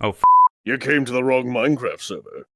Oh, f- You came to the wrong Minecraft server.